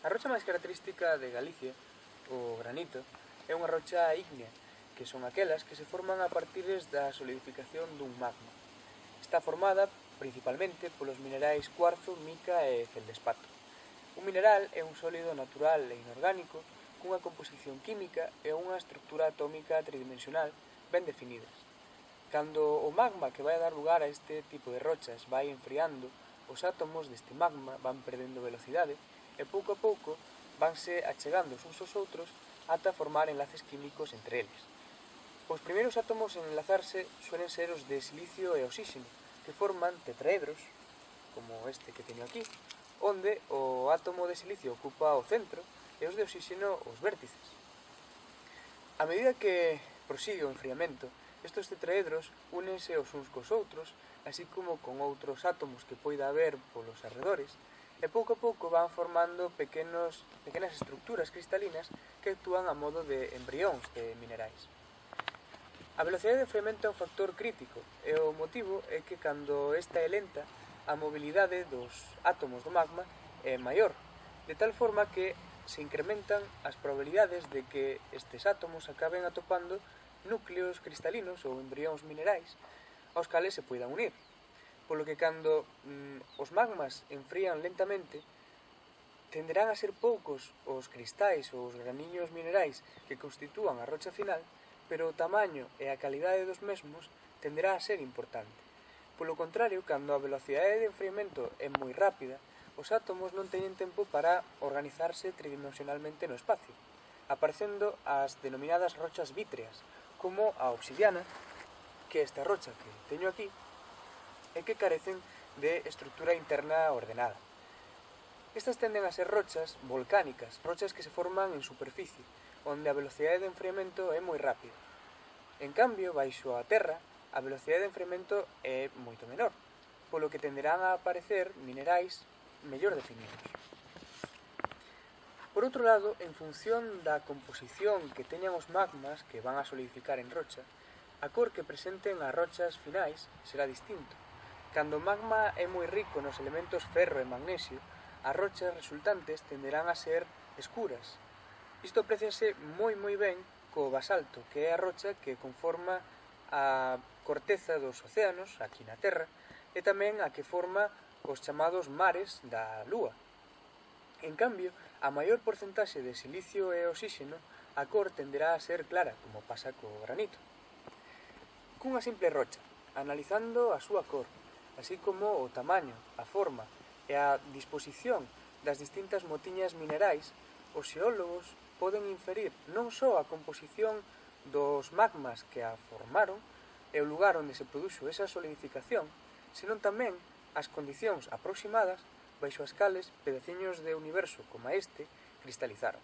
A rocha máis característica de Galicia, o granito, é unha rocha ígnea, que son aquelas que se forman a partir da solidificación dun magma. Está formada principalmente polos minerais cuarzo, mica e feldespato. Un mineral é un sólido natural e inorgánico cunha composición química e unha estructura atómica tridimensional ben definidas. Cando o magma que vai a dar lugar a este tipo de rochas vai enfriando, os átomos deste magma van perdendo velocidade e pouco a pouco vanse achegando uns aos outros ata formar enlaces químicos entre eles. Os primeiros átomos en enlazarse suelen ser os de silicio e oxígeno, que forman tetraedros, como este que teño aquí, onde o átomo de silicio ocupa o centro e os de oxígeno os vértices. A medida que prosigue o enfriamento, estos tetraedros únense os uns cos outros, así como con outros átomos que poida haber polos arredores, e pouco a pouco van formando pequenos, pequenas estructuras cristalinas que actúan a modo de embrións de minerais. A velocidade de fermento é un factor crítico e o motivo é que cando esta é lenta, a mobilidade dos átomos do magma é maior, de tal forma que se incrementan as probabilidades de que estes átomos acaben atopando núcleos cristalinos ou embrións minerais aos cales se poidan unir polo que cando mm, os magmas enfrían lentamente, tenderán a ser poucos os cristais ou os graniños minerais que constitúan a rocha final, pero o tamaño e a calidade dos mesmos tenderá a ser importante. Polo contrario, cando a velocidade de enfriamento é moi rápida, os átomos non teñen tempo para organizarse tridimensionalmente no espacio, aparecendo as denominadas rochas vítreas, como a obsidiana, que esta rocha que teño aquí e que carecen de estrutura interna ordenada. Estas tenden a ser rochas volcánicas, rochas que se forman en superficie, onde a velocidade de enfriamento é moi rápida. En cambio, baixo a terra, a velocidade de enfriamento é moito menor, polo que tenderán a aparecer minerais mellor definidos. Por outro lado, en función da composición que teñan os magmas que van a solidificar en rocha, a cor que presenten as rochas finais será distinto, Cando o magma é moi rico nos elementos ferro e magnesio, as rochas resultantes tenderán a ser escuras. Isto apreciase moi moi ben co basalto, que é a rocha que conforma a corteza dos océanos aquí na Terra e tamén a que forma os chamados mares da Lúa. En cambio, a maior porcentaxe de silicio e oxígeno, a cor tenderá a ser clara, como pasa co granito. Cunha simple rocha, analizando a súa cor, así como o tamaño, a forma e a disposición das distintas motiñas minerais, os xeólogos poden inferir non só a composición dos magmas que a formaron e o lugar onde se produxo esa solidificación, senón tamén as condicións aproximadas baixo as cales pedaciños de universo como este cristalizaron.